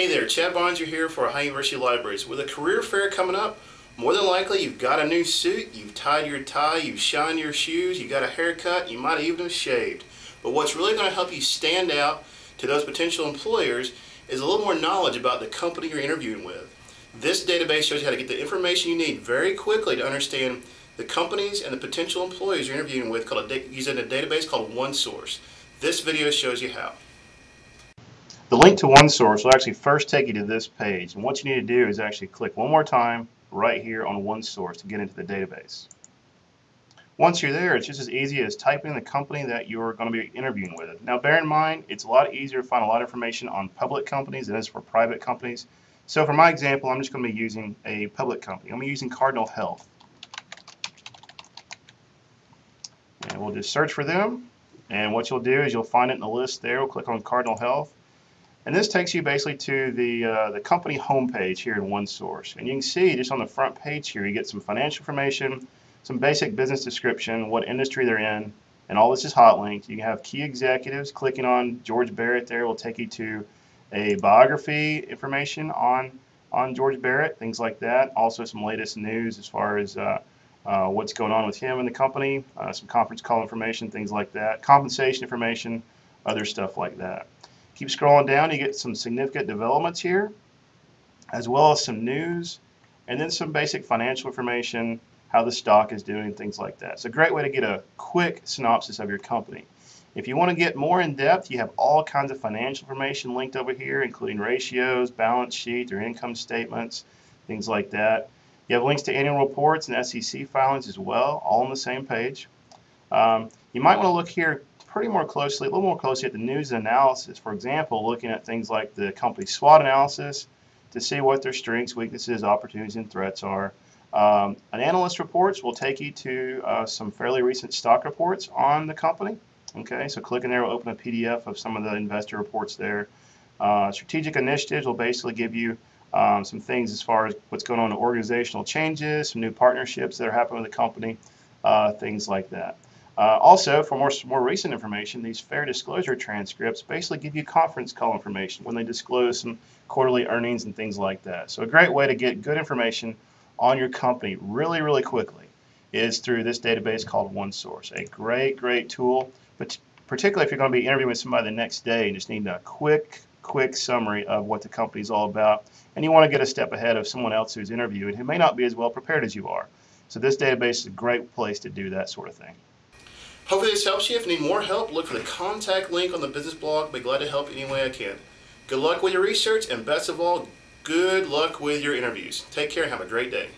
Hey there, Chad Barnes here for Ohio University Libraries. With a career fair coming up, more than likely you've got a new suit, you've tied your tie, you've shined your shoes, you got a haircut, you might even have shaved. But what's really going to help you stand out to those potential employers is a little more knowledge about the company you're interviewing with. This database shows you how to get the information you need very quickly to understand the companies and the potential employees you're interviewing with called a using a database called OneSource. This video shows you how. The link to OneSource will actually first take you to this page. And what you need to do is actually click one more time right here on OneSource to get into the database. Once you're there, it's just as easy as typing the company that you're going to be interviewing with. Now, bear in mind, it's a lot easier to find a lot of information on public companies than it is for private companies. So for my example, I'm just going to be using a public company. I'm going to be using Cardinal Health. And we'll just search for them. And what you'll do is you'll find it in the list there. We'll click on Cardinal Health. And this takes you basically to the, uh, the company homepage here in OneSource. And you can see just on the front page here, you get some financial information, some basic business description, what industry they're in, and all this is hot linked. You can have key executives. Clicking on George Barrett there will take you to a biography information on, on George Barrett, things like that. Also some latest news as far as uh, uh, what's going on with him and the company, uh, some conference call information, things like that, compensation information, other stuff like that. Keep scrolling down, you get some significant developments here, as well as some news, and then some basic financial information, how the stock is doing, things like that. It's a great way to get a quick synopsis of your company. If you want to get more in depth, you have all kinds of financial information linked over here, including ratios, balance sheet, or income statements, things like that. You have links to annual reports and SEC filings as well, all on the same page. Um, you might want to look here pretty more closely, a little more closely at the news and analysis. For example, looking at things like the company SWOT analysis to see what their strengths, weaknesses, opportunities, and threats are. Um, an analyst reports will take you to uh, some fairly recent stock reports on the company. Okay, so clicking there will open a PDF of some of the investor reports there. Uh, strategic initiatives will basically give you um, some things as far as what's going on in organizational changes, some new partnerships that are happening with the company, uh, things like that. Uh, also, for more, more recent information, these fair disclosure transcripts basically give you conference call information when they disclose some quarterly earnings and things like that. So a great way to get good information on your company really, really quickly is through this database called OneSource. A great, great tool, but particularly if you're going to be interviewing somebody the next day and just need a quick, quick summary of what the company is all about, and you want to get a step ahead of someone else who's interviewing who may not be as well prepared as you are. So this database is a great place to do that sort of thing. Hopefully this helps you. If you need more help, look for the contact link on the business blog. Be glad to help any way I can. Good luck with your research, and best of all, good luck with your interviews. Take care and have a great day.